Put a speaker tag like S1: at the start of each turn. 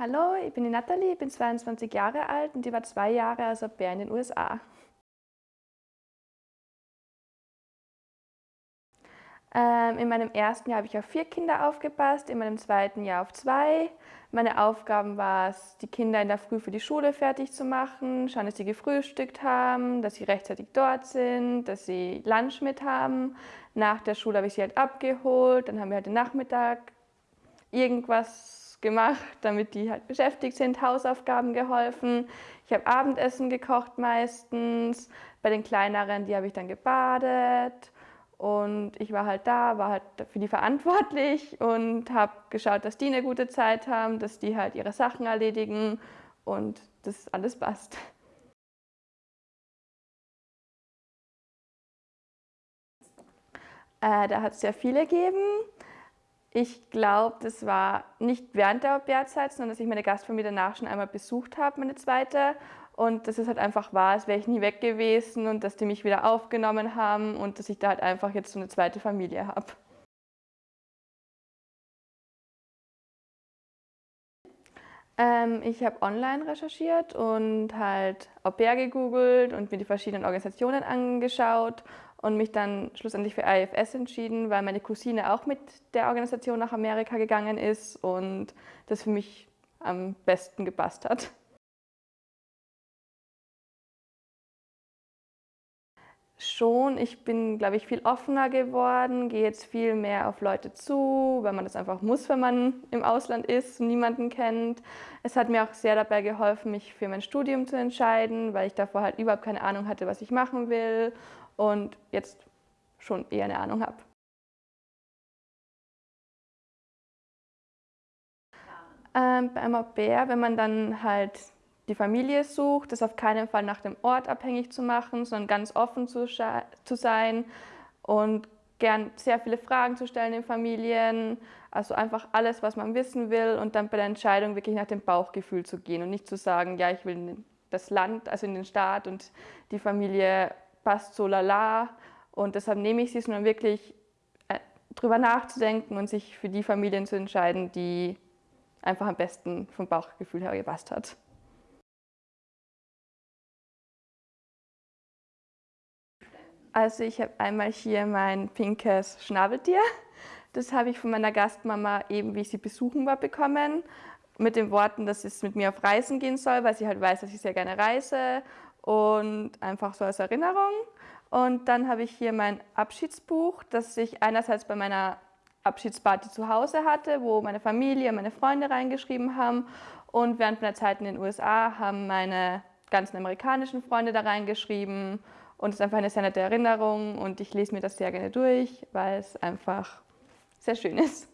S1: Hallo, ich bin die Nathalie, ich bin 22 Jahre alt und ich war zwei Jahre als Au in den USA. Ähm, in meinem ersten Jahr habe ich auf vier Kinder aufgepasst, in meinem zweiten Jahr auf zwei. Meine Aufgaben war es, die Kinder in der Früh für die Schule fertig zu machen, schauen, dass sie gefrühstückt haben, dass sie rechtzeitig dort sind, dass sie Lunch mit haben. Nach der Schule habe ich sie halt abgeholt, dann haben wir halt den Nachmittag irgendwas gemacht, damit die halt beschäftigt sind, Hausaufgaben geholfen. Ich habe Abendessen gekocht meistens. Bei den kleineren, die habe ich dann gebadet. Und ich war halt da, war halt für die verantwortlich und habe geschaut, dass die eine gute Zeit haben, dass die halt ihre Sachen erledigen und dass alles passt. Äh, da hat es sehr viele gegeben. Ich glaube, das war nicht während der Au-pair-Zeit, sondern dass ich meine Gastfamilie danach schon einmal besucht habe, meine zweite. Und dass es halt einfach war, als wäre ich nie weg gewesen und dass die mich wieder aufgenommen haben und dass ich da halt einfach jetzt so eine zweite Familie habe. Ähm, ich habe online recherchiert und halt Au pair gegoogelt und mir die verschiedenen Organisationen angeschaut und mich dann schlussendlich für IFS entschieden, weil meine Cousine auch mit der Organisation nach Amerika gegangen ist und das für mich am besten gepasst hat. Schon, ich bin, glaube ich, viel offener geworden, gehe jetzt viel mehr auf Leute zu, weil man das einfach muss, wenn man im Ausland ist und niemanden kennt. Es hat mir auch sehr dabei geholfen, mich für mein Studium zu entscheiden, weil ich davor halt überhaupt keine Ahnung hatte, was ich machen will und jetzt schon eher eine Ahnung habe. Ähm, beim Au pair, wenn man dann halt die Familie sucht, das auf keinen Fall nach dem Ort abhängig zu machen, sondern ganz offen zu, zu sein und gern sehr viele Fragen zu stellen in Familien, also einfach alles, was man wissen will und dann bei der Entscheidung wirklich nach dem Bauchgefühl zu gehen und nicht zu sagen, ja, ich will in das Land, also in den Staat und die Familie passt so lala und deshalb nehme ich sie, sondern wirklich äh, drüber nachzudenken und sich für die Familien zu entscheiden, die einfach am besten vom Bauchgefühl her gepasst hat. Also ich habe einmal hier mein pinkes Schnabeltier. Das habe ich von meiner Gastmama eben, wie ich sie besuchen war, bekommen. Mit den Worten, dass es mit mir auf Reisen gehen soll, weil sie halt weiß, dass ich sehr gerne reise und einfach so als Erinnerung. Und dann habe ich hier mein Abschiedsbuch, das ich einerseits bei meiner Abschiedsparty zu Hause hatte, wo meine Familie, meine Freunde reingeschrieben haben. Und während meiner Zeit in den USA haben meine ganzen amerikanischen Freunde da reingeschrieben und es ist einfach eine sehr nette Erinnerung und ich lese mir das sehr gerne durch, weil es einfach sehr schön ist.